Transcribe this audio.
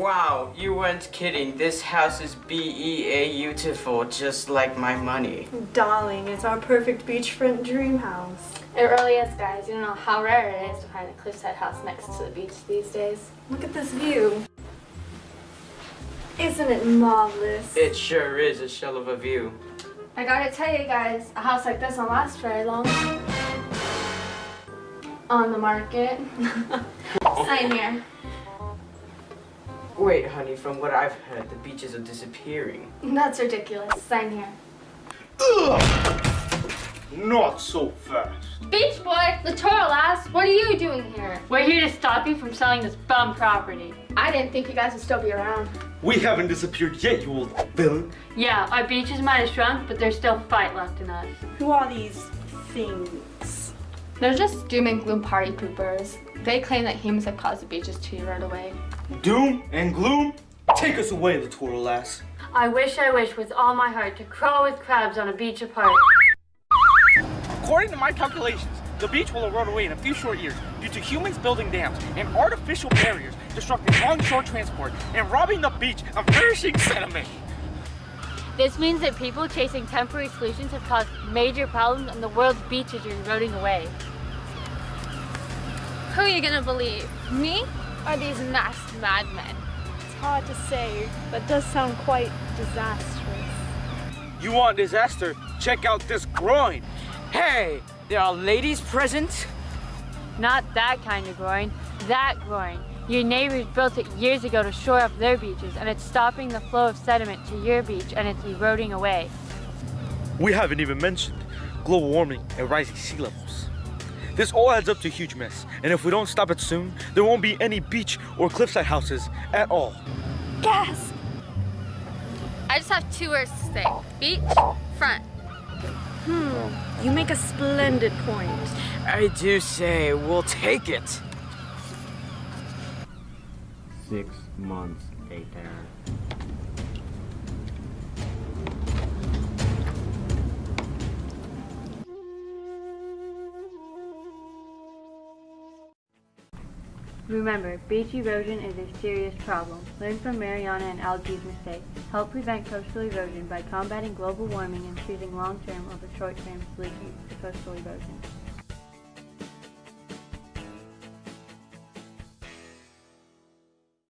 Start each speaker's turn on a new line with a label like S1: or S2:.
S1: Wow, you weren't kidding. This house is B-E-A-beautiful, just like my money.
S2: Darling, it's our perfect beachfront dream house.
S3: It really is, guys. You don't know how rare it is to find a cliffside house next to the beach these days.
S2: Look at this view. Isn't it marvelous?
S1: It sure is a shell of a view.
S3: I gotta tell you guys, a house like this won't last very long. On the market. Sign here.
S1: Wait, honey, from what I've heard, the beaches are disappearing.
S3: That's ridiculous. Sign here. Ugh!
S4: Not so fast.
S3: Beach boy, littoral ass, what are you doing here?
S5: We're here to stop you from selling this bum property.
S3: I didn't think you guys would still be around.
S4: We haven't disappeared yet, you old villain.
S5: Yeah, our beaches might have shrunk, but there's still fight left in us.
S2: Who are these things?
S3: They're just doom and gloom party poopers. They claim that humans have caused the beaches to erode away.
S4: Doom and gloom? Take us away, littoral ass.
S5: I wish I wish with all my heart to crawl with crabs on a beach apart.
S6: According to my calculations, the beach will erode away in a few short years due to humans building dams and artificial barriers, disrupting long-shore transport, and robbing the beach of nourishing sediment.
S5: This means that people chasing temporary solutions have caused major problems and the world's beaches are eroding away.
S3: Who are you gonna believe? Me or these masked madmen?
S2: It's hard to say, but does sound quite disastrous.
S6: You want disaster? Check out this groin.
S1: Hey, there are ladies present?
S5: Not that kind of groin, that groin. Your neighbors built it years ago to shore up their beaches and it's stopping the flow of sediment to your beach and it's eroding away.
S4: We haven't even mentioned global warming and rising sea levels. This all adds up to a huge mess, and if we don't stop it soon, there won't be any beach or cliffside houses at all.
S2: Gasp!
S3: I just have two words to say. Beach, front.
S2: Hmm, you make a splendid point.
S1: I do say, we'll take it.
S7: Six months later.
S5: Remember, beach erosion is a serious problem. Learn from Mariana and Algae's mistakes. Help prevent coastal erosion by combating global warming and choosing long-term over short-term solutions to coastal erosion.